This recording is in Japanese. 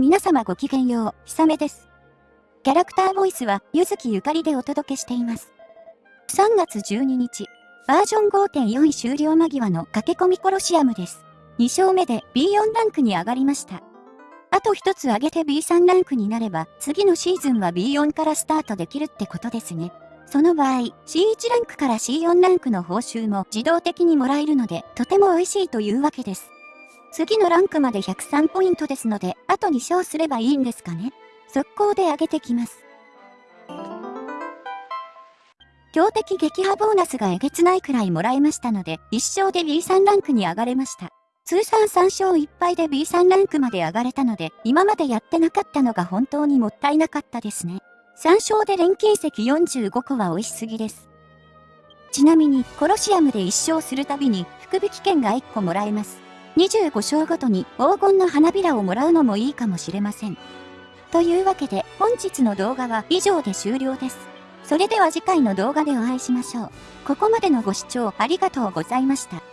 皆様ごきげんよう、ひさめです。キャラクターボイスは、ゆずきゆかりでお届けしています。3月12日、バージョン5.4終了間際の駆け込みコロシアムです。2勝目で B4 ランクに上がりました。あと1つ上げて B3 ランクになれば、次のシーズンは B4 からスタートできるってことですね。その場合、C1 ランクから C4 ランクの報酬も自動的にもらえるので、とても美味しいというわけです。次のランクまで103ポイントですので、あと2勝すればいいんですかね。速攻で上げてきます。強敵撃破ボーナスがえげつないくらいもらえましたので、1勝で B3 ランクに上がれました。通算3勝1敗で B3 ランクまで上がれたので、今までやってなかったのが本当にもったいなかったですね。3勝で錬金石45個は美味しすぎです。ちなみに、コロシアムで1勝するたびに、福引券が1個もらえます。25章ごとに黄金の花びらをもらうのもいいかもしれません。というわけで本日の動画は以上で終了です。それでは次回の動画でお会いしましょう。ここまでのご視聴ありがとうございました。